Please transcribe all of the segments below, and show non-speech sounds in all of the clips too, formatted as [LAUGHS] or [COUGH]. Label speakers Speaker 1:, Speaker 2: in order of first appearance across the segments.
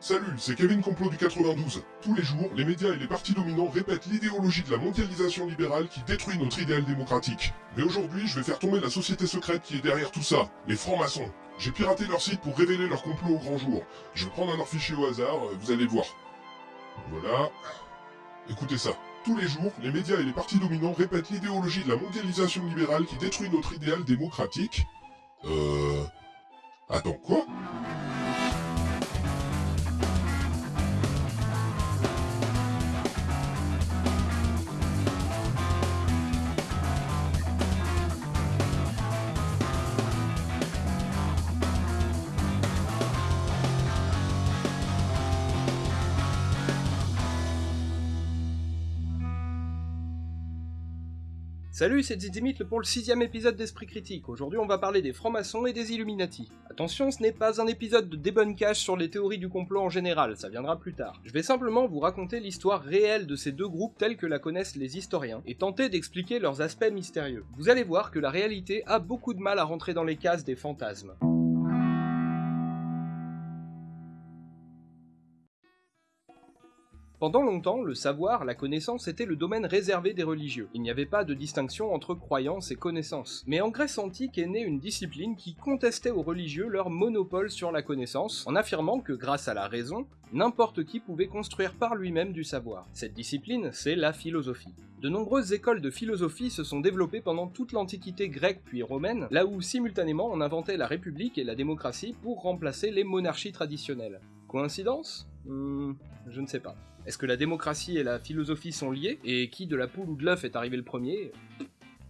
Speaker 1: Salut, c'est Kevin Complot du 92. Tous les jours, les médias et les partis dominants répètent l'idéologie de la mondialisation libérale qui détruit notre idéal démocratique. Mais aujourd'hui, je vais faire tomber la société secrète qui est derrière tout ça, les francs-maçons. J'ai piraté leur site pour révéler leur complot au grand jour. Je vais prendre un fichier au hasard, euh, vous allez voir. Voilà. Écoutez ça. Tous les jours, les médias et les partis dominants répètent l'idéologie de la mondialisation libérale qui détruit notre idéal démocratique. Euh... Attends, quoi?
Speaker 2: Salut, c'est Zizimit pour le sixième épisode d'Esprit Critique. Aujourd'hui, on va parler des francs-maçons et des Illuminati. Attention, ce n'est pas un épisode de débunkage sur les théories du complot en général, ça viendra plus tard. Je vais simplement vous raconter l'histoire réelle de ces deux groupes tels que la connaissent les historiens, et tenter d'expliquer leurs aspects mystérieux. Vous allez voir que la réalité a beaucoup de mal à rentrer dans les cases des fantasmes. Pendant longtemps, le savoir, la connaissance était le domaine réservé des religieux. Il n'y avait pas de distinction entre croyance et connaissance. Mais en Grèce antique est née une discipline qui contestait aux religieux leur monopole sur la connaissance, en affirmant que grâce à la raison, n'importe qui pouvait construire par lui-même du savoir. Cette discipline, c'est la philosophie. De nombreuses écoles de philosophie se sont développées pendant toute l'Antiquité grecque puis romaine, là où simultanément on inventait la République et la démocratie pour remplacer les monarchies traditionnelles. Coïncidence? Hmm, Je ne sais pas. Est-ce que la démocratie et la philosophie sont liées Et qui de la poule ou de l'œuf est arrivé le premier?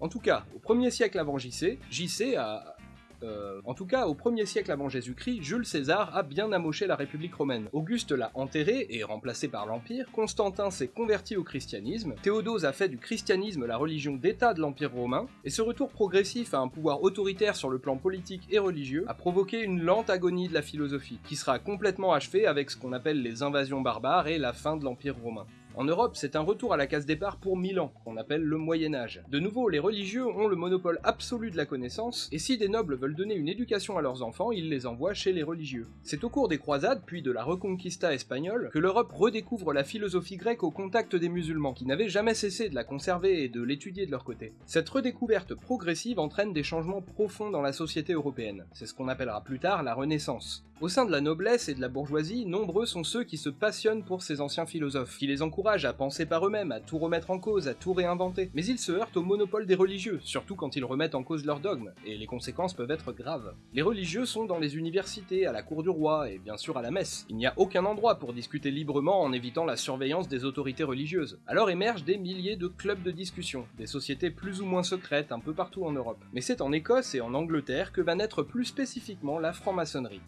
Speaker 2: En tout cas, au 1er siècle avant JC, JC a, euh, en tout cas, au 1er siècle avant Jésus-Christ, Jules César a bien amoché la République romaine. Auguste l'a enterré et remplacé par l'Empire, Constantin s'est converti au christianisme, Théodose a fait du christianisme la religion d'État de l'Empire romain, et ce retour progressif à un pouvoir autoritaire sur le plan politique et religieux a provoqué une lente agonie de la philosophie, qui sera complètement achevée avec ce qu'on appelle les invasions barbares et la fin de l'Empire romain. En Europe, c'est un retour à la case départ pour mille ans, qu'on appelle le Moyen Âge. De nouveau, les religieux ont le monopole absolu de la connaissance, et si des nobles veulent donner une éducation à leurs enfants, ils les envoient chez les religieux. C'est au cours des croisades, puis de la Reconquista espagnole, que l'Europe redécouvre la philosophie grecque au contact des musulmans, qui n'avaient jamais cessé de la conserver et de l'étudier de leur côté. Cette redécouverte progressive entraîne des changements profonds dans la société européenne. C'est ce qu'on appellera plus tard la Renaissance. Au sein de la noblesse et de la bourgeoisie, nombreux sont ceux qui se passionnent pour ces anciens philosophes, qui les encouragent à penser par eux-mêmes, à tout remettre en cause, à tout réinventer. Mais ils se heurtent au monopole des religieux, surtout quand ils remettent en cause leurs dogmes, et les conséquences peuvent être graves. Les religieux sont dans les universités, à la cour du roi, et bien sûr à la messe. Il n'y a aucun endroit pour discuter librement en évitant la surveillance des autorités religieuses. Alors émergent des milliers de clubs de discussion, des sociétés plus ou moins secrètes un peu partout en Europe. Mais c'est en Écosse et en Angleterre que va naître plus spécifiquement la franc-maçonnerie.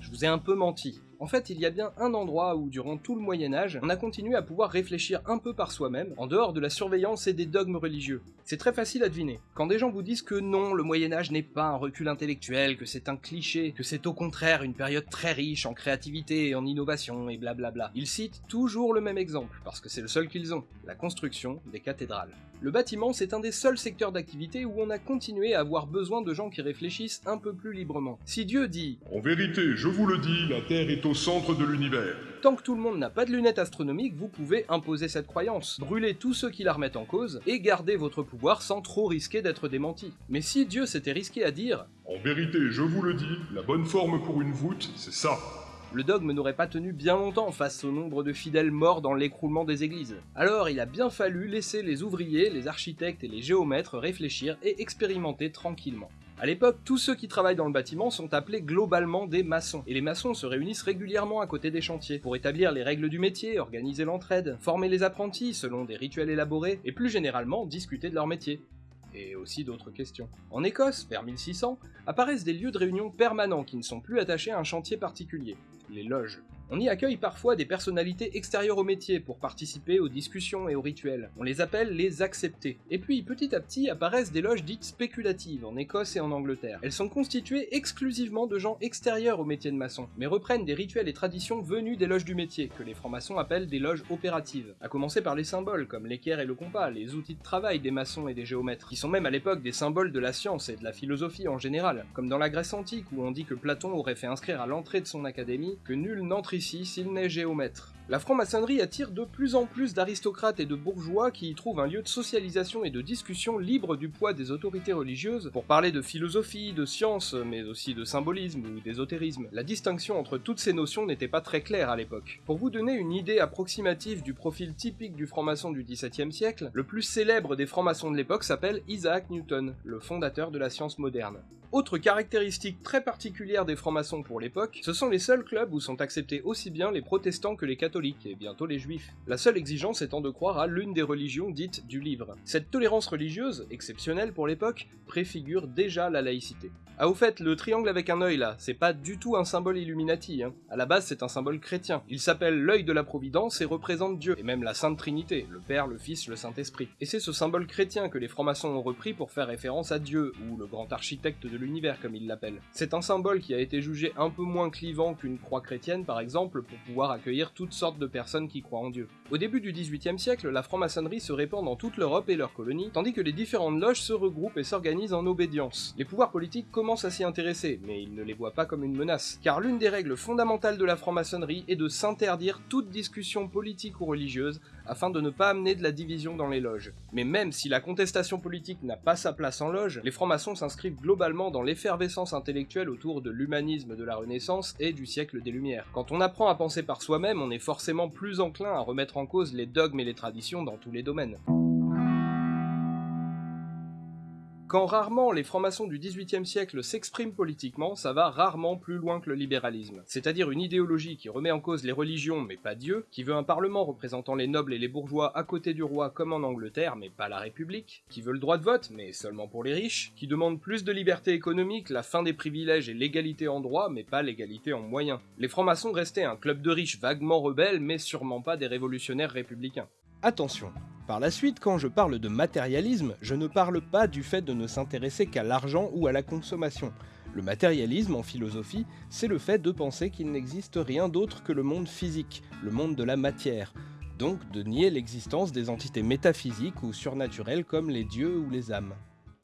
Speaker 2: Je vous ai un peu menti. En fait, il y a bien un endroit où, durant tout le Moyen Âge, on a continué à pouvoir réfléchir un peu par soi-même, en dehors de la surveillance et des dogmes religieux. C'est très facile à deviner. Quand des gens vous disent que non, le Moyen Âge n'est pas un recul intellectuel, que c'est un cliché, que c'est au contraire une période très riche en créativité et en innovation et blablabla, ils citent toujours le même exemple, parce que c'est le seul qu'ils ont, la construction des cathédrales. Le bâtiment, c'est un des seuls secteurs d'activité où on a continué à avoir besoin de gens qui réfléchissent un peu plus librement. Si Dieu dit
Speaker 1: En vérité, je vous le dis, la Terre est au centre de l'univers.
Speaker 2: Tant que tout le monde n'a pas de lunettes astronomiques, vous pouvez imposer cette croyance, brûler tous ceux qui la remettent en cause, et garder votre pouvoir sans trop risquer d'être démenti. Mais si Dieu s'était risqué à dire
Speaker 1: En vérité, je vous le dis, la bonne forme pour une voûte, c'est ça
Speaker 2: le dogme n'aurait pas tenu bien longtemps face au nombre de fidèles morts dans l'écroulement des églises. Alors il a bien fallu laisser les ouvriers, les architectes et les géomètres réfléchir et expérimenter tranquillement. À l'époque, tous ceux qui travaillent dans le bâtiment sont appelés globalement des maçons, et les maçons se réunissent régulièrement à côté des chantiers pour établir les règles du métier, organiser l'entraide, former les apprentis selon des rituels élaborés, et plus généralement discuter de leur métier et aussi d'autres questions. En Écosse, vers 1600, apparaissent des lieux de réunion permanents qui ne sont plus attachés à un chantier particulier, les loges. On y accueille parfois des personnalités extérieures au métier pour participer aux discussions et aux rituels. On les appelle les acceptés. Et puis petit à petit apparaissent des loges dites spéculatives en Écosse et en Angleterre. Elles sont constituées exclusivement de gens extérieurs au métier de maçon, mais reprennent des rituels et traditions venus des loges du métier, que les francs-maçons appellent des loges opératives. À commencer par les symboles comme l'équerre et le compas, les outils de travail des maçons et des géomètres, qui sont même à l'époque des symboles de la science et de la philosophie en général, comme dans la Grèce antique où on dit que Platon aurait fait inscrire à l'entrée de son académie que nul n'entre ici s'il n'est géomètre. La franc-maçonnerie attire de plus en plus d'aristocrates et de bourgeois qui y trouvent un lieu de socialisation et de discussion libre du poids des autorités religieuses pour parler de philosophie, de science, mais aussi de symbolisme ou d'ésotérisme. La distinction entre toutes ces notions n'était pas très claire à l'époque. Pour vous donner une idée approximative du profil typique du franc-maçon du XVIIe siècle, le plus célèbre des francs-maçons de l'époque s'appelle Isaac Newton, le fondateur de la science moderne. Autre caractéristique très particulière des francs-maçons pour l'époque, ce sont les seuls clubs où sont acceptés aussi bien les protestants que les catholiques, et bientôt les juifs. La seule exigence étant de croire à l'une des religions dites du livre. Cette tolérance religieuse, exceptionnelle pour l'époque, préfigure déjà la laïcité. Ah au fait, le triangle avec un œil là, c'est pas du tout un symbole Illuminati, hein. À la base c'est un symbole chrétien. Il s'appelle l'œil de la Providence et représente Dieu, et même la Sainte Trinité, le Père, le Fils, le Saint-Esprit. Et c'est ce symbole chrétien que les francs-maçons ont repris pour faire référence à Dieu, ou le grand architecte de l'univers comme ils l'appellent. C'est un symbole qui a été jugé un peu moins clivant qu'une croix chrétienne par exemple, pour pouvoir accueillir toutes sortes de personnes qui croient en Dieu. Au début du XVIIIe siècle, la franc-maçonnerie se répand dans toute l'Europe et leurs colonies, tandis que les différentes loges se regroupent et s'organisent en obédience. Les pouvoirs politiques commencent à s'y intéresser, mais il ne les voit pas comme une menace. Car l'une des règles fondamentales de la franc-maçonnerie est de s'interdire toute discussion politique ou religieuse afin de ne pas amener de la division dans les loges. Mais même si la contestation politique n'a pas sa place en loge, les francs-maçons s'inscrivent globalement dans l'effervescence intellectuelle autour de l'humanisme de la Renaissance et du siècle des Lumières. Quand on apprend à penser par soi-même, on est forcément plus enclin à remettre en cause les dogmes et les traditions dans tous les domaines. Quand rarement les francs-maçons du XVIIIe siècle s'expriment politiquement, ça va rarement plus loin que le libéralisme. C'est-à-dire une idéologie qui remet en cause les religions mais pas Dieu, qui veut un parlement représentant les nobles et les bourgeois à côté du roi comme en Angleterre mais pas la République, qui veut le droit de vote mais seulement pour les riches, qui demande plus de liberté économique, la fin des privilèges et l'égalité en droit mais pas l'égalité en moyens. Les francs-maçons restaient un club de riches vaguement rebelles mais sûrement pas des révolutionnaires républicains. Attention, par la suite, quand je parle de matérialisme, je ne parle pas du fait de ne s'intéresser qu'à l'argent ou à la consommation. Le matérialisme en philosophie, c'est le fait de penser qu'il n'existe rien d'autre que le monde physique, le monde de la matière, donc de nier l'existence des entités métaphysiques ou surnaturelles comme les dieux ou les âmes.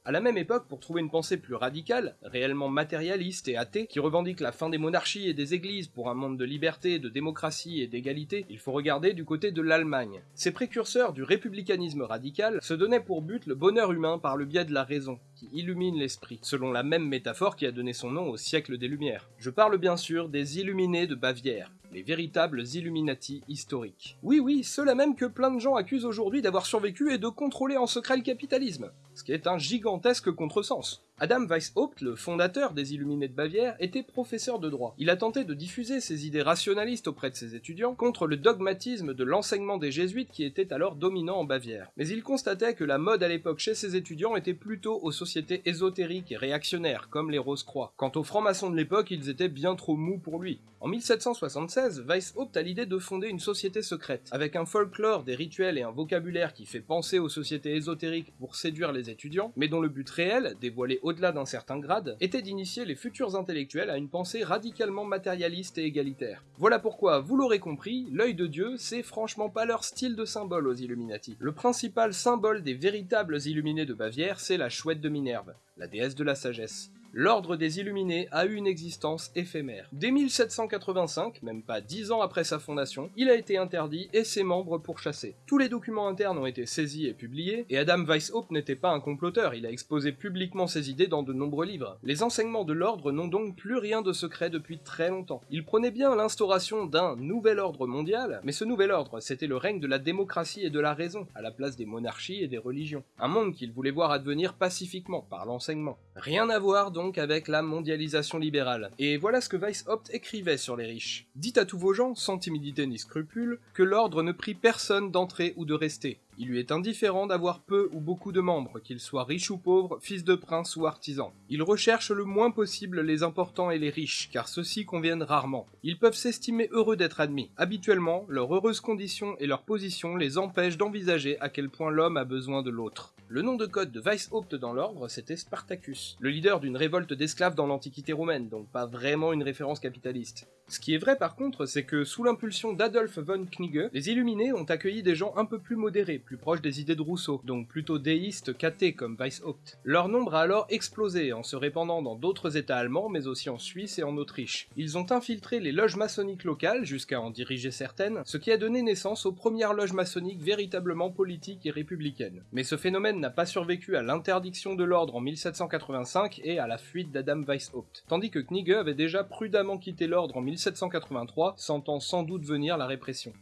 Speaker 2: À la même époque, pour trouver une pensée plus radicale, réellement matérialiste et athée, qui revendique la fin des monarchies et des églises pour un monde de liberté, de démocratie et d'égalité, il faut regarder du côté de l'Allemagne. Ces précurseurs du républicanisme radical se donnaient pour but le bonheur humain par le biais de la raison, illumine l'esprit, selon la même métaphore qui a donné son nom au siècle des Lumières. Je parle bien sûr des illuminés de Bavière, les véritables Illuminati historiques. Oui oui, ceux-là même que plein de gens accusent aujourd'hui d'avoir survécu et de contrôler en secret le capitalisme, ce qui est un gigantesque contresens. Adam Weishaupt, le fondateur des Illuminés de Bavière, était professeur de droit. Il a tenté de diffuser ses idées rationalistes auprès de ses étudiants contre le dogmatisme de l'enseignement des jésuites qui était alors dominant en Bavière. Mais il constatait que la mode à l'époque chez ses étudiants était plutôt aux sociétés ésotériques et réactionnaires, comme les Rose-Croix. Quant aux francs-maçons de l'époque, ils étaient bien trop mous pour lui. En 1776, Weishaupt a l'idée de fonder une société secrète, avec un folklore, des rituels et un vocabulaire qui fait penser aux sociétés ésotériques pour séduire les étudiants, mais dont le but réel, dévoilé au-delà d'un certain grade, était d'initier les futurs intellectuels à une pensée radicalement matérialiste et égalitaire. Voilà pourquoi, vous l'aurez compris, l'œil de Dieu, c'est franchement pas leur style de symbole aux Illuminati. Le principal symbole des véritables illuminés de Bavière, c'est la chouette de Minerve, la déesse de la sagesse l'ordre des Illuminés a eu une existence éphémère. Dès 1785, même pas dix ans après sa fondation, il a été interdit et ses membres pourchassés. Tous les documents internes ont été saisis et publiés, et Adam Weishaupt n'était pas un comploteur, il a exposé publiquement ses idées dans de nombreux livres. Les enseignements de l'ordre n'ont donc plus rien de secret depuis très longtemps. Il prenait bien l'instauration d'un nouvel ordre mondial, mais ce nouvel ordre, c'était le règne de la démocratie et de la raison, à la place des monarchies et des religions. Un monde qu'il voulait voir advenir pacifiquement, par l'enseignement. Rien à voir donc avec la mondialisation libérale. Et voilà ce que Weishaupt écrivait sur les riches. Dites à tous vos gens, sans timidité ni scrupule, que l'ordre ne prie personne d'entrer ou de rester. Il lui est indifférent d'avoir peu ou beaucoup de membres, qu'ils soient riches ou pauvres, fils de prince ou artisans. Il recherche le moins possible les importants et les riches, car ceux-ci conviennent rarement. Ils peuvent s'estimer heureux d'être admis. Habituellement, leur heureuse condition et leur position les empêchent d'envisager à quel point l'homme a besoin de l'autre. Le nom de code de Weishaupt dans l'ordre, c'était Spartacus, le leader d'une révolte d'esclaves dans l'Antiquité romaine, donc pas vraiment une référence capitaliste. Ce qui est vrai par contre, c'est que sous l'impulsion d'Adolf von Knigge, les Illuminés ont accueilli des gens un peu plus modérés, plus proches des idées de Rousseau, donc plutôt déistes qu'athées comme Weishaupt. Leur nombre a alors explosé en se répandant dans d'autres états allemands, mais aussi en Suisse et en Autriche. Ils ont infiltré les loges maçonniques locales, jusqu'à en diriger certaines, ce qui a donné naissance aux premières loges maçonniques véritablement politiques et républicaines. Mais ce phénomène n'a pas survécu à l'interdiction de l'ordre en 1785 et à la fuite d'Adam Weishaupt, tandis que Knigge avait déjà prudemment quitté l'ordre en 1783, sentant sans doute venir la répression.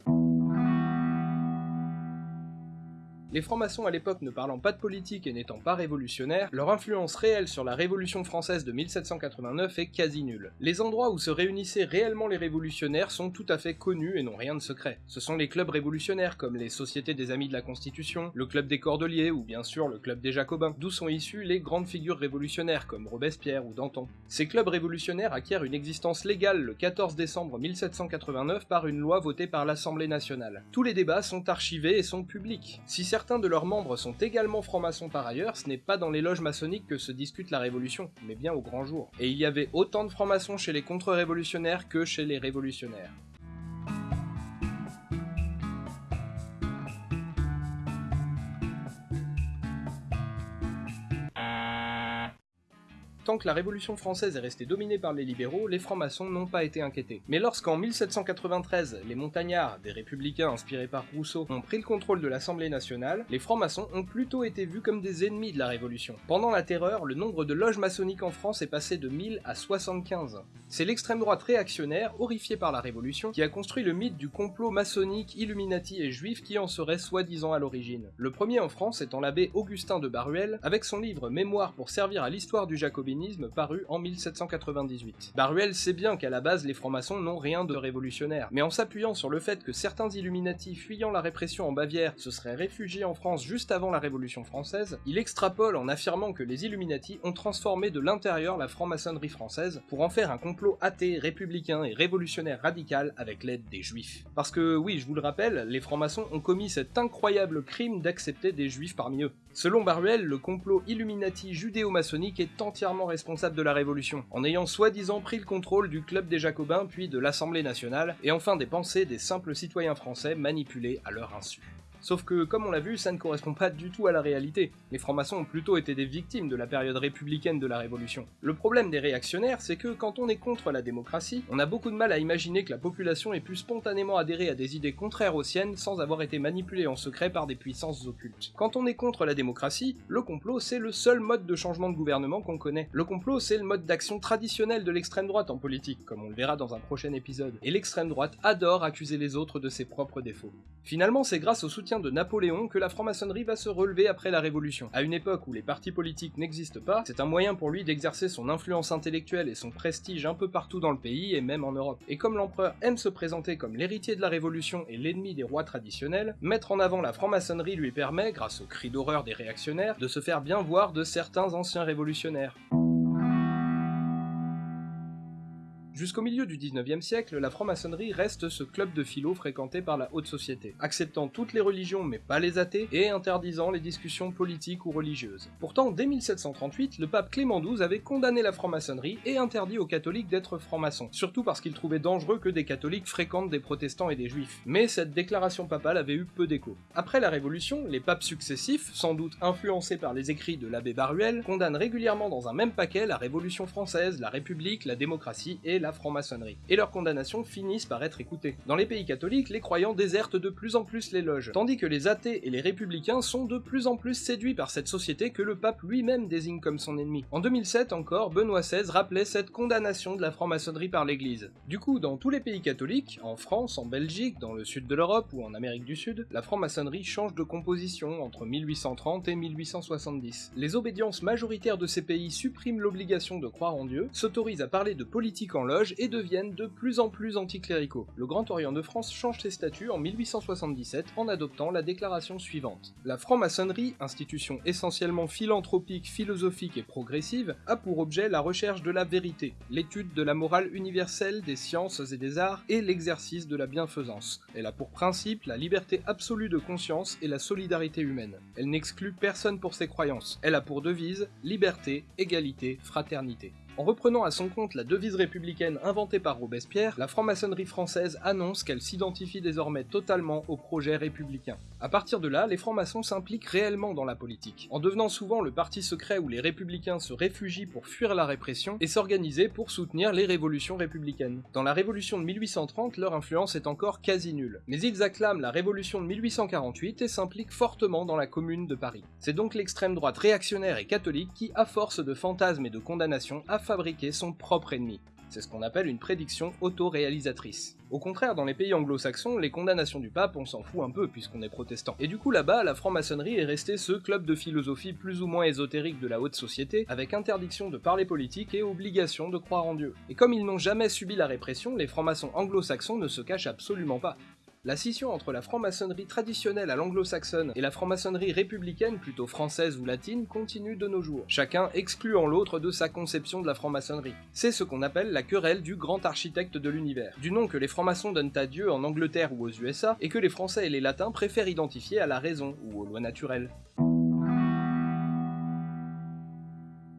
Speaker 2: Les francs-maçons à l'époque ne parlant pas de politique et n'étant pas révolutionnaires, leur influence réelle sur la Révolution française de 1789 est quasi nulle. Les endroits où se réunissaient réellement les révolutionnaires sont tout à fait connus et n'ont rien de secret. Ce sont les clubs révolutionnaires comme les Sociétés des Amis de la Constitution, le Club des Cordeliers ou bien sûr le Club des Jacobins, d'où sont issues les grandes figures révolutionnaires comme Robespierre ou Danton. Ces clubs révolutionnaires acquièrent une existence légale le 14 décembre 1789 par une loi votée par l'Assemblée nationale. Tous les débats sont archivés et sont publics. De leurs membres sont également francs-maçons par ailleurs, ce n'est pas dans les loges maçonniques que se discute la révolution, mais bien au grand jour. Et il y avait autant de francs-maçons chez les contre-révolutionnaires que chez les révolutionnaires. Tant que la Révolution française est restée dominée par les libéraux, les francs-maçons n'ont pas été inquiétés. Mais lorsqu'en 1793, les montagnards, des républicains inspirés par Rousseau, ont pris le contrôle de l'Assemblée nationale, les francs-maçons ont plutôt été vus comme des ennemis de la Révolution. Pendant la Terreur, le nombre de loges maçonniques en France est passé de 1000 à 75. C'est l'extrême droite réactionnaire, horrifiée par la Révolution, qui a construit le mythe du complot maçonnique, illuminati et juif qui en serait soi-disant à l'origine. Le premier en France étant l'abbé Augustin de Baruel, avec son livre Mémoire pour servir à l'histoire du jacobinisme paru en 1798. Baruel sait bien qu'à la base les francs-maçons n'ont rien de révolutionnaire, mais en s'appuyant sur le fait que certains Illuminati fuyant la répression en Bavière se seraient réfugiés en France juste avant la Révolution française, il extrapole en affirmant que les Illuminati ont transformé de l'intérieur la franc-maçonnerie française pour en faire un complot athée, républicain et révolutionnaire radical avec l'aide des juifs. Parce que oui, je vous le rappelle, les francs-maçons ont commis cet incroyable crime d'accepter des juifs parmi eux. Selon Baruel, le complot Illuminati judéo-maçonnique est entièrement responsable de la Révolution, en ayant soi-disant pris le contrôle du Club des Jacobins puis de l'Assemblée nationale, et enfin des pensées des simples citoyens français manipulés à leur insu. Sauf que, comme on l'a vu, ça ne correspond pas du tout à la réalité. Les francs-maçons ont plutôt été des victimes de la période républicaine de la Révolution. Le problème des réactionnaires, c'est que quand on est contre la démocratie, on a beaucoup de mal à imaginer que la population ait pu spontanément adhérer à des idées contraires aux siennes sans avoir été manipulée en secret par des puissances occultes. Quand on est contre la démocratie, le complot c'est le seul mode de changement de gouvernement qu'on connaît. Le complot c'est le mode d'action traditionnel de l'extrême droite en politique, comme on le verra dans un prochain épisode. Et l'extrême droite adore accuser les autres de ses propres défauts. Finalement, c'est grâce au soutien de Napoléon que la franc-maçonnerie va se relever après la Révolution. À une époque où les partis politiques n'existent pas, c'est un moyen pour lui d'exercer son influence intellectuelle et son prestige un peu partout dans le pays et même en Europe. Et comme l'empereur aime se présenter comme l'héritier de la Révolution et l'ennemi des rois traditionnels, mettre en avant la franc-maçonnerie lui permet, grâce au cri d'horreur des réactionnaires, de se faire bien voir de certains anciens révolutionnaires. Jusqu'au milieu du 19e siècle, la franc-maçonnerie reste ce club de philo fréquenté par la haute société, acceptant toutes les religions mais pas les athées, et interdisant les discussions politiques ou religieuses. Pourtant, dès 1738, le pape Clément XII avait condamné la franc-maçonnerie et interdit aux catholiques d'être francs-maçons, surtout parce qu'il trouvait dangereux que des catholiques fréquentent des protestants et des juifs. Mais cette déclaration papale avait eu peu d'écho. Après la Révolution, les papes successifs, sans doute influencés par les écrits de l'abbé Baruel, condamnent régulièrement dans un même paquet la Révolution française, la République, la démocratie et la franc-maçonnerie, et leurs condamnations finissent par être écoutées. Dans les pays catholiques, les croyants désertent de plus en plus les loges, tandis que les athées et les républicains sont de plus en plus séduits par cette société que le pape lui-même désigne comme son ennemi. En 2007 encore, Benoît XVI rappelait cette condamnation de la franc-maçonnerie par l'Église. Du coup, dans tous les pays catholiques, en France, en Belgique, dans le sud de l'Europe ou en Amérique du Sud, la franc-maçonnerie change de composition entre 1830 et 1870. Les obédiences majoritaires de ces pays suppriment l'obligation de croire en Dieu, s'autorisent à parler de politique en loge et deviennent de plus en plus anticléricaux. Le Grand Orient de France change ses statuts en 1877 en adoptant la déclaration suivante. La franc-maçonnerie, institution essentiellement philanthropique, philosophique et progressive, a pour objet la recherche de la vérité, l'étude de la morale universelle, des sciences et des arts et l'exercice de la bienfaisance. Elle a pour principe la liberté absolue de conscience et la solidarité humaine. Elle n'exclut personne pour ses croyances. Elle a pour devise liberté, égalité, fraternité. En reprenant à son compte la devise républicaine inventée par Robespierre, la franc-maçonnerie française annonce qu'elle s'identifie désormais totalement au projet républicain. À partir de là, les francs-maçons s'impliquent réellement dans la politique, en devenant souvent le parti secret où les républicains se réfugient pour fuir la répression et s'organiser pour soutenir les révolutions républicaines. Dans la révolution de 1830, leur influence est encore quasi nulle, mais ils acclament la révolution de 1848 et s'impliquent fortement dans la commune de Paris. C'est donc l'extrême droite réactionnaire et catholique qui, à force de fantasmes et de condamnations, fabriquer son propre ennemi. C'est ce qu'on appelle une prédiction auto-réalisatrice. Au contraire, dans les pays anglo-saxons, les condamnations du pape, on s'en fout un peu puisqu'on est protestant. Et du coup là-bas, la franc-maçonnerie est restée ce club de philosophie plus ou moins ésotérique de la haute société, avec interdiction de parler politique et obligation de croire en Dieu. Et comme ils n'ont jamais subi la répression, les francs-maçons anglo-saxons ne se cachent absolument pas. La scission entre la franc-maçonnerie traditionnelle à l'anglo-saxonne et la franc-maçonnerie républicaine plutôt française ou latine continue de nos jours, chacun excluant l'autre de sa conception de la franc-maçonnerie. C'est ce qu'on appelle la querelle du grand architecte de l'univers, du nom que les francs-maçons donnent à Dieu en Angleterre ou aux USA, et que les Français et les Latins préfèrent identifier à la raison ou aux lois naturelles.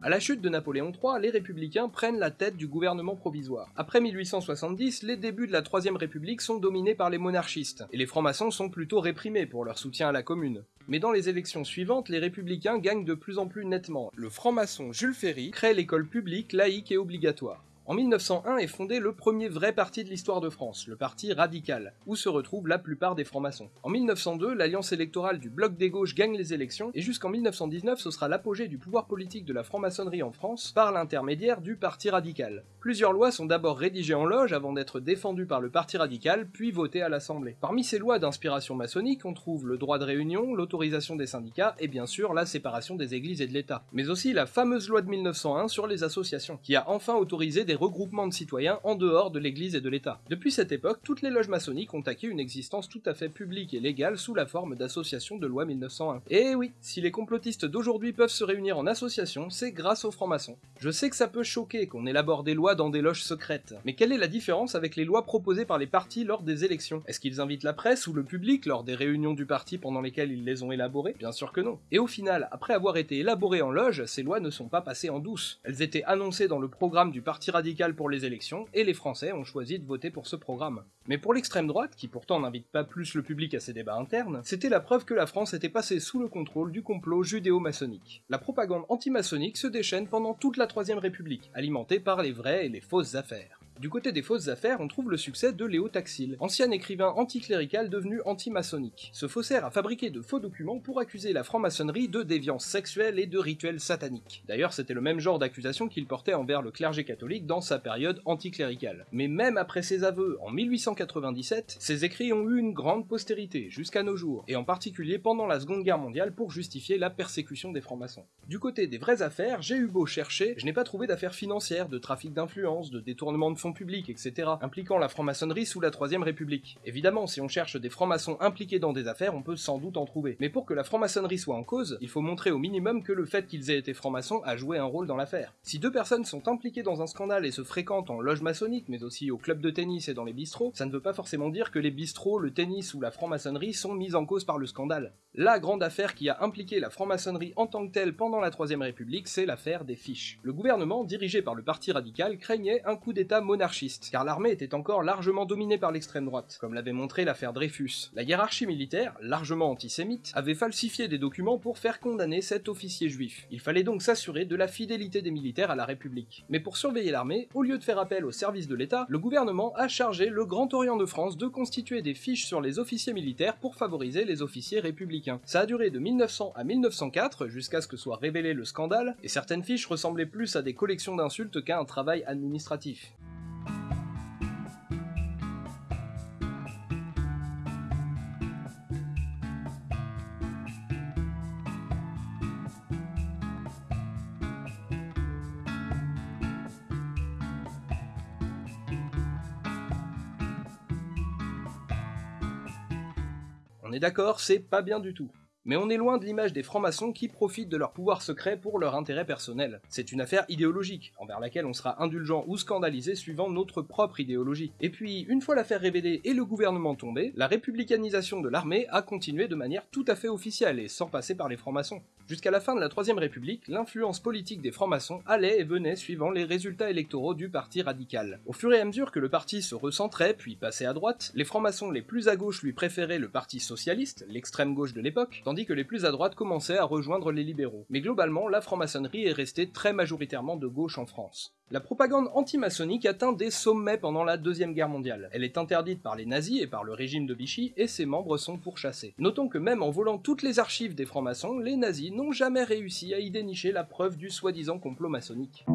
Speaker 2: À la chute de Napoléon III, les républicains prennent la tête du gouvernement provisoire. Après 1870, les débuts de la Troisième République sont dominés par les monarchistes, et les francs-maçons sont plutôt réprimés pour leur soutien à la commune. Mais dans les élections suivantes, les républicains gagnent de plus en plus nettement. Le franc-maçon Jules Ferry crée l'école publique, laïque et obligatoire. En 1901 est fondé le premier vrai parti de l'histoire de France, le Parti radical, où se retrouvent la plupart des francs-maçons. En 1902, l'alliance électorale du Bloc des gauches gagne les élections, et jusqu'en 1919, ce sera l'apogée du pouvoir politique de la franc-maçonnerie en France par l'intermédiaire du Parti radical. Plusieurs lois sont d'abord rédigées en loge avant d'être défendues par le Parti radical, puis votées à l'Assemblée. Parmi ces lois d'inspiration maçonnique, on trouve le droit de réunion, l'autorisation des syndicats, et bien sûr la séparation des églises et de l'État. Mais aussi la fameuse loi de 1901 sur les associations, qui a enfin autorisé des regroupements de citoyens en dehors de l'Église et de l'État. Depuis cette époque, toutes les loges maçonniques ont acquis une existence tout à fait publique et légale sous la forme d'associations de loi 1901. Et oui, si les complotistes d'aujourd'hui peuvent se réunir en association, c'est grâce aux francs-maçons. Je sais que ça peut choquer qu'on élabore des lois dans des loges secrètes, mais quelle est la différence avec les lois proposées par les partis lors des élections? Est-ce qu'ils invitent la presse ou le public lors des réunions du parti pendant lesquelles ils les ont élaborées? Bien sûr que non. Et au final, après avoir été élaborées en loge, ces lois ne sont pas passées en douce. Elles étaient annoncées dans le programme du Parti radical pour les élections, et les Français ont choisi de voter pour ce programme. Mais pour l'extrême droite, qui pourtant n'invite pas plus le public à ses débats internes, c'était la preuve que la France était passée sous le contrôle du complot judéo-maçonnique. La propagande anti-maçonnique se déchaîne pendant toute la Troisième République, alimentée par les vraies et les fausses affaires. Du côté des fausses affaires, on trouve le succès de Léo Taxil, ancien écrivain anticlérical devenu anti-maçonnique. Ce faussaire a fabriqué de faux documents pour accuser la franc-maçonnerie de déviance sexuelle et de rituels sataniques. D'ailleurs, c'était le même genre d'accusation qu'il portait envers le clergé catholique dans sa période anticléricale. Mais même après ses aveux en 1897, ses écrits ont eu une grande postérité jusqu'à nos jours, et en particulier pendant la Seconde Guerre mondiale pour justifier la persécution des francs-maçons. Du côté des vraies affaires, j'ai eu beau chercher, je n'ai pas trouvé d'affaires financières, de trafic d'influence, de détournement de public, etc., impliquant la franc-maçonnerie sous la Troisième République. Évidemment, si on cherche des francs-maçons impliqués dans des affaires, on peut sans doute en trouver. Mais pour que la franc-maçonnerie soit en cause, il faut montrer au minimum que le fait qu'ils aient été francs-maçons a joué un rôle dans l'affaire. Si deux personnes sont impliquées dans un scandale et se fréquentent en loge maçonnique, mais aussi au club de tennis et dans les bistrots, ça ne veut pas forcément dire que les bistrots, le tennis ou la franc-maçonnerie sont mis en cause par le scandale. La grande affaire qui a impliqué la franc-maçonnerie en tant que telle pendant la Troisième République, c'est l'affaire des fiches. Le gouvernement, dirigé par le Parti radical, craignait un coup d'état monarchiste, car l'armée était encore largement dominée par l'extrême droite, comme l'avait montré l'affaire Dreyfus. La hiérarchie militaire, largement antisémite, avait falsifié des documents pour faire condamner cet officier juif. Il fallait donc s'assurer de la fidélité des militaires à la République. Mais pour surveiller l'armée, au lieu de faire appel au service de l'État, le gouvernement a chargé le Grand Orient de France de constituer des fiches sur les officiers militaires pour favoriser les officiers républicains. Ça a duré de 1900 à 1904, jusqu'à ce que soit révélé le scandale, et certaines fiches ressemblaient plus à des collections d'insultes qu'à un travail administratif. D'accord, c'est pas bien du tout. Mais on est loin de l'image des francs-maçons qui profitent de leur pouvoir secret pour leur intérêt personnel. C'est une affaire idéologique, envers laquelle on sera indulgent ou scandalisé suivant notre propre idéologie. Et puis, une fois l'affaire révélée et le gouvernement tombé, la républicanisation de l'armée a continué de manière tout à fait officielle et sans passer par les francs-maçons. Jusqu'à la fin de la Troisième République, l'influence politique des francs-maçons allait et venait suivant les résultats électoraux du parti radical. Au fur et à mesure que le parti se recentrait puis passait à droite, les francs-maçons les plus à gauche lui préféraient le parti socialiste, l'extrême gauche de l'époque, tandis que les plus à droite commençaient à rejoindre les libéraux. Mais globalement, la franc-maçonnerie est restée très majoritairement de gauche en France. La propagande anti-maçonnique atteint des sommets pendant la Deuxième Guerre mondiale. Elle est interdite par les nazis et par le régime de Vichy, et ses membres sont pourchassés. Notons que même en volant toutes les archives des francs-maçons, les nazis n'ont jamais réussi à y dénicher la preuve du soi-disant complot maçonnique.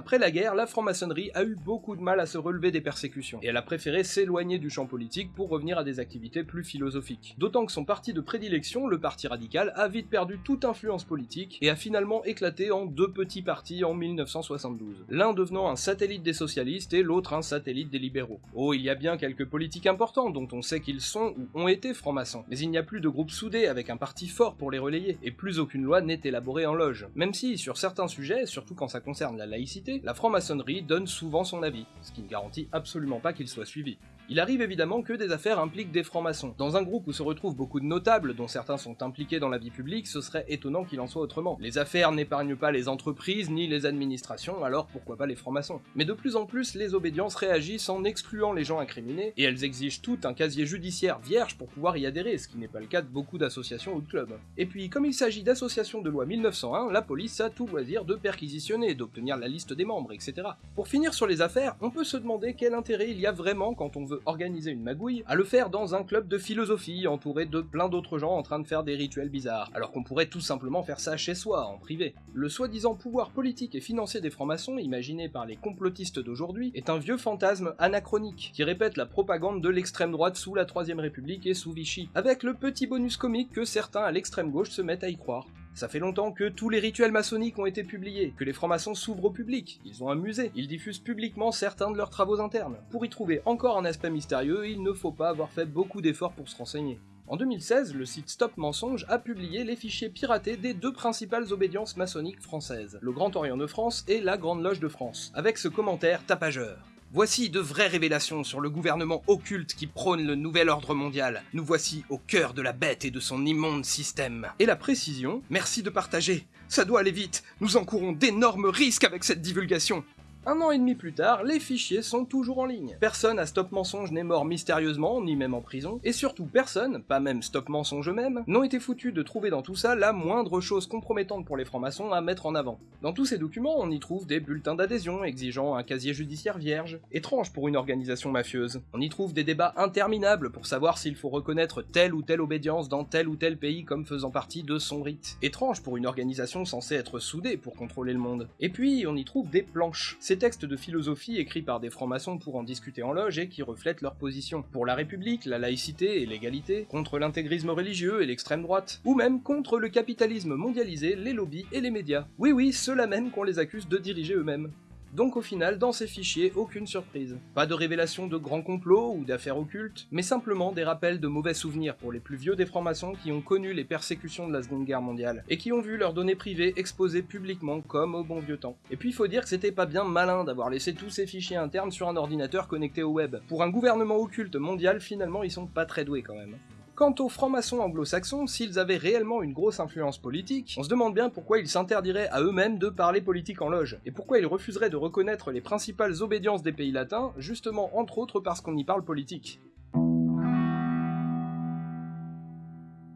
Speaker 2: Après la guerre, la franc-maçonnerie a eu beaucoup de mal à se relever des persécutions, et elle a préféré s'éloigner du champ politique pour revenir à des activités plus philosophiques. D'autant que son parti de prédilection, le Parti radical, a vite perdu toute influence politique et a finalement éclaté en deux petits partis en 1972, l'un devenant un satellite des socialistes et l'autre un satellite des libéraux. Oh, il y a bien quelques politiques importants dont on sait qu'ils sont ou ont été francs-maçons, mais il n'y a plus de groupe soudé avec un parti fort pour les relayer, et plus aucune loi n'est élaborée en loge. Même si, sur certains sujets, surtout quand ça concerne la laïcité, la franc-maçonnerie donne souvent son avis, ce qui ne garantit absolument pas qu'il soit suivi. Il arrive évidemment que des affaires impliquent des francs-maçons. Dans un groupe où se retrouvent beaucoup de notables, dont certains sont impliqués dans la vie publique, ce serait étonnant qu'il en soit autrement. Les affaires n'épargnent pas les entreprises ni les administrations, alors pourquoi pas les francs-maçons? Mais de plus en plus, les obédiences réagissent en excluant les gens incriminés, et elles exigent tout un casier judiciaire vierge pour pouvoir y adhérer, ce qui n'est pas le cas de beaucoup d'associations ou de clubs. Et puis, comme il s'agit d'associations de loi 1901, la police a tout loisir de perquisitionner, d'obtenir la liste des membres, etc. Pour finir sur les affaires, on peut se demander quel intérêt il y a vraiment quand on veut organiser une magouille, à le faire dans un club de philosophie entouré de plein d'autres gens en train de faire des rituels bizarres, alors qu'on pourrait tout simplement faire ça chez soi, en privé. Le soi-disant pouvoir politique et financier des francs-maçons, imaginé par les complotistes d'aujourd'hui, est un vieux fantasme anachronique, qui répète la propagande de l'extrême droite sous la Troisième République et sous Vichy, avec le petit bonus comique que certains à l'extrême gauche se mettent à y croire. Ça fait longtemps que tous les rituels maçonniques ont été publiés, que les francs-maçons s'ouvrent au public, ils ont un musée, ils diffusent publiquement certains de leurs travaux internes. Pour y trouver encore un aspect mystérieux, il ne faut pas avoir fait beaucoup d'efforts pour se renseigner. En 2016, le site Stop Mensonge a publié les fichiers piratés des deux principales obédiences maçonniques françaises, le Grand Orient de France et la Grande Loge de France, avec ce commentaire tapageur. Voici de vraies révélations sur le gouvernement occulte qui prône le nouvel ordre mondial. Nous voici au cœur de la bête et de son immonde système. Et la précision, merci de partager. Ça doit aller vite, nous encourons d'énormes risques avec cette divulgation. Un an et demi plus tard, les fichiers sont toujours en ligne. Personne à Stop Mensonge n'est mort mystérieusement, ni même en prison, et surtout personne, pas même Stop Mensonge eux-mêmes, n'ont été foutus de trouver dans tout ça la moindre chose compromettante pour les francs-maçons à mettre en avant. Dans tous ces documents, on y trouve des bulletins d'adhésion exigeant un casier judiciaire vierge, étrange pour une organisation mafieuse. On y trouve des débats interminables pour savoir s'il faut reconnaître telle ou telle obédience dans tel ou tel pays comme faisant partie de son rite. Étrange pour une organisation censée être soudée pour contrôler le monde. Et puis, on y trouve des planches ces textes de philosophie écrits par des francs-maçons pour en discuter en loge et qui reflètent leur position. Pour la République, la laïcité et l'égalité, contre l'intégrisme religieux et l'extrême droite, ou même contre le capitalisme mondialisé, les lobbies et les médias. Oui oui, ceux-là même qu'on les accuse de diriger eux-mêmes. Donc au final, dans ces fichiers, aucune surprise. Pas de révélation de grands complots ou d'affaires occultes, mais simplement des rappels de mauvais souvenirs pour les plus vieux des francs-maçons qui ont connu les persécutions de la Seconde Guerre mondiale, et qui ont vu leurs données privées exposées publiquement comme au bon vieux temps. Et puis il faut dire que c'était pas bien malin d'avoir laissé tous ces fichiers internes sur un ordinateur connecté au web. Pour un gouvernement occulte mondial, finalement ils sont pas très doués quand même. Quant aux francs-maçons anglo-saxons, s'ils avaient réellement une grosse influence politique, on se demande bien pourquoi ils s'interdiraient à eux-mêmes de parler politique en loge, et pourquoi ils refuseraient de reconnaître les principales obédiences des pays latins, justement entre autres parce qu'on y parle politique.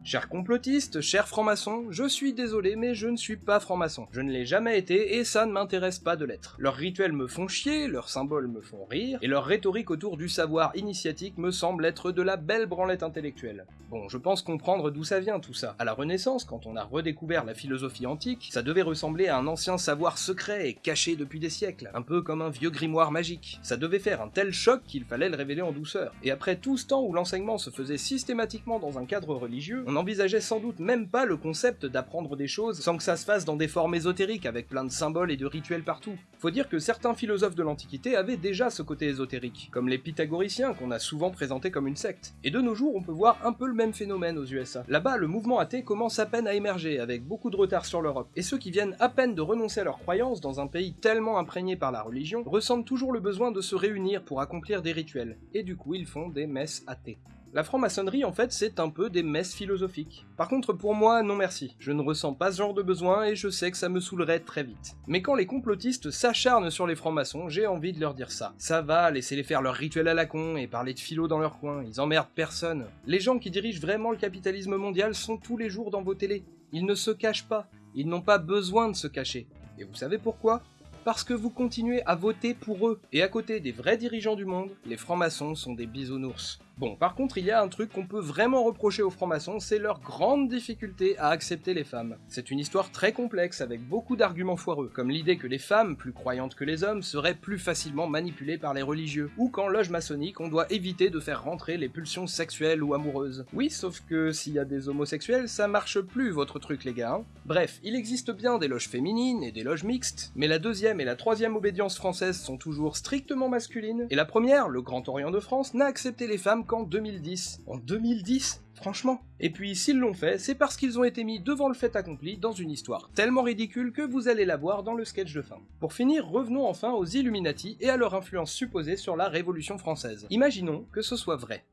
Speaker 2: Chers complotistes, chers francs-maçons, je suis désolé mais je ne suis pas franc-maçon. Je ne l'ai jamais été et ça ne m'intéresse pas de l'être. Leurs rituels me font chier, leurs symboles me font rire, et leur rhétorique autour du savoir initiatique me semble être de la belle branlette intellectuelle. Bon, je pense comprendre d'où ça vient tout ça. À la Renaissance, quand on a redécouvert la philosophie antique, ça devait ressembler à un ancien savoir secret et caché depuis des siècles, un peu comme un vieux grimoire magique. Ça devait faire un tel choc qu'il fallait le révéler en douceur. Et après tout ce temps où l'enseignement se faisait systématiquement dans un cadre religieux, n'envisageait sans doute même pas le concept d'apprendre des choses sans que ça se fasse dans des formes ésotériques avec plein de symboles et de rituels partout. Faut dire que certains philosophes de l'Antiquité avaient déjà ce côté ésotérique, comme les pythagoriciens qu'on a souvent présentés comme une secte. Et de nos jours, on peut voir un peu le même phénomène aux USA. Là-bas, le mouvement athée commence à peine à émerger, avec beaucoup de retard sur l'Europe. Et ceux qui viennent à peine de renoncer à leurs croyances dans un pays tellement imprégné par la religion ressentent toujours le besoin de se réunir pour accomplir des rituels. Et du coup, ils font des messes athées. La franc-maçonnerie, en fait, c'est un peu des messes philosophiques. Par contre, pour moi, non merci. Je ne ressens pas ce genre de besoin et je sais que ça me saoulerait très vite. Mais quand les complotistes s'acharnent sur les francs-maçons, j'ai envie de leur dire ça. Ça va, laissez-les faire leur rituel à la con et parler de philo dans leur coin, ils emmerdent personne. Les gens qui dirigent vraiment le capitalisme mondial sont tous les jours dans vos télés. Ils ne se cachent pas, ils n'ont pas besoin de se cacher. Et vous savez pourquoi? Parce que vous continuez à voter pour eux. Et à côté des vrais dirigeants du monde, les francs-maçons sont des bisounours. Bon, par contre, il y a un truc qu'on peut vraiment reprocher aux francs-maçons, c'est leur grande difficulté à accepter les femmes. C'est une histoire très complexe avec beaucoup d'arguments foireux, comme l'idée que les femmes, plus croyantes que les hommes, seraient plus facilement manipulées par les religieux, ou qu'en loge maçonnique, on doit éviter de faire rentrer les pulsions sexuelles ou amoureuses. Oui, sauf que s'il y a des homosexuels, ça marche plus votre truc les gars. Hein. Bref, il existe bien des loges féminines et des loges mixtes, mais la deuxième et la troisième obédience française sont toujours strictement masculines, et la première, le Grand Orient de France, n'a accepté les femmes qu'en 2010. En 2010 Franchement. Et puis s'ils l'ont fait, c'est parce qu'ils ont été mis devant le fait accompli dans une histoire tellement ridicule que vous allez la voir dans le sketch de fin. Pour finir, revenons enfin aux Illuminati et à leur influence supposée sur la Révolution française. Imaginons que ce soit vrai.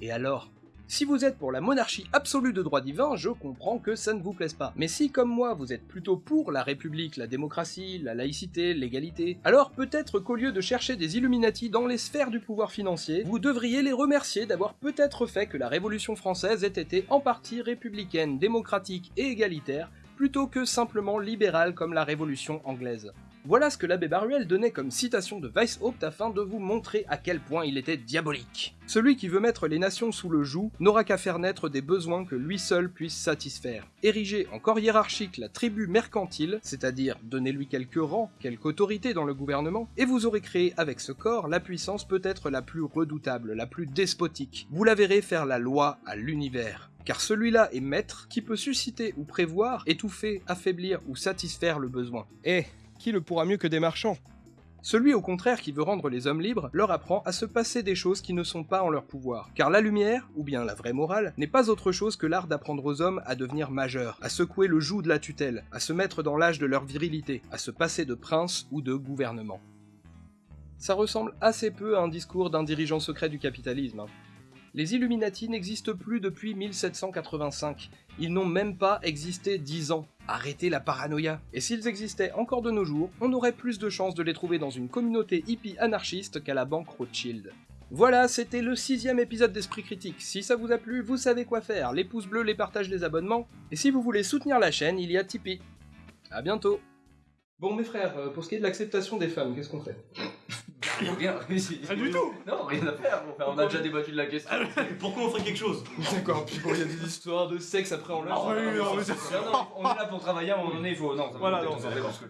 Speaker 2: Et alors? Si vous êtes pour la monarchie absolue de droit divin, je comprends que ça ne vous plaise pas. Mais si, comme moi, vous êtes plutôt pour la République, la démocratie, la laïcité, l'égalité, alors peut-être qu'au lieu de chercher des Illuminati dans les sphères du pouvoir financier, vous devriez les remercier d'avoir peut-être fait que la Révolution française ait été en partie républicaine, démocratique et égalitaire, plutôt que simplement libérale comme la Révolution anglaise. Voilà ce que l'abbé Baruel donnait comme citation de Weishaupt afin de vous montrer à quel point il était diabolique. Celui qui veut mettre les nations sous le joug n'aura qu'à faire naître des besoins que lui seul puisse satisfaire. Ériger en corps hiérarchique la tribu mercantile, c'est-à-dire donner lui quelques rangs, quelque autorité dans le gouvernement, et vous aurez créé avec ce corps la puissance peut-être la plus redoutable, la plus despotique. Vous la verrez faire la loi à l'univers car celui-là est maître qui peut susciter ou prévoir, étouffer, affaiblir ou satisfaire le besoin. Eh, qui le pourra mieux que des marchands celui au contraire qui veut rendre les hommes libres leur apprend à se passer des choses qui ne sont pas en leur pouvoir. Car la lumière, ou bien la vraie morale, n'est pas autre chose que l'art d'apprendre aux hommes à devenir majeurs, à secouer le joug de la tutelle, à se mettre dans l'âge de leur virilité, à se passer de prince ou de gouvernement. Ça ressemble assez peu à un discours d'un dirigeant secret du capitalisme. Hein. Les Illuminati n'existent plus depuis 1785. Ils n'ont même pas existé dix ans. Arrêtez la paranoïa. Et s'ils existaient encore de nos jours, on aurait plus de chances de les trouver dans une communauté hippie anarchiste qu'à la banque Rothschild. Voilà, c'était le sixième épisode d'Esprit Critique. Si ça vous a plu, vous savez quoi faire. Les pouces bleus, les partages, les abonnements. Et si vous voulez soutenir la chaîne, il y a Tipeee. A bientôt Bon mes frères, euh, pour ce qui est de l'acceptation des femmes, qu'est-ce qu'on fait?
Speaker 3: Rien,
Speaker 4: Pas du tout.
Speaker 3: Non, rien à faire. on a déjà débattu de la question.
Speaker 4: Ah, Pourquoi on ferait quelque chose?
Speaker 2: D'accord, puis bon, il y a des histoires de sexe après on l'a.
Speaker 4: Ah oui, non, mais c'est-
Speaker 3: Non, non, on est là pour travailler, à un moment donné, il faut. Non, ça va
Speaker 4: Voilà, non,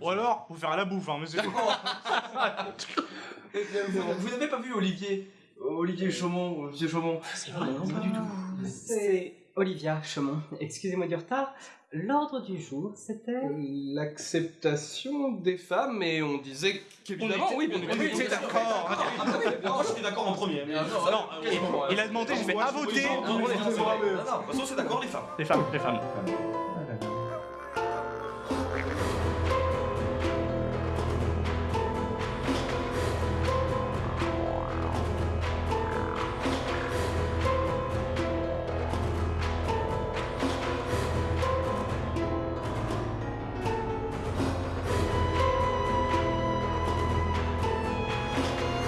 Speaker 4: Ou alors, faut faire à la bouffe, hein, mais c'est
Speaker 3: Vous [LAUGHS] vous n'avez pas vu Olivier? Olivier Chaumont, Monsieur Chaumont?
Speaker 5: Non, pas du tout. C'est Olivia Chaumont. Excusez-moi du retard. L'ordre du jour, c'était...
Speaker 2: L'acceptation des femmes, et on disait qu'évidemment, oui, bien
Speaker 4: on
Speaker 2: évidemment.
Speaker 4: était d'accord. Moi, j'étais d'accord en premier. mais-
Speaker 3: Ah, non,
Speaker 4: Non,
Speaker 3: ok, bon,
Speaker 4: il a demandé, j'ai fait à voter
Speaker 3: Non, non, non, non, non, de toute façon, c'est d'accord, les femmes.
Speaker 4: Les femmes, les femmes.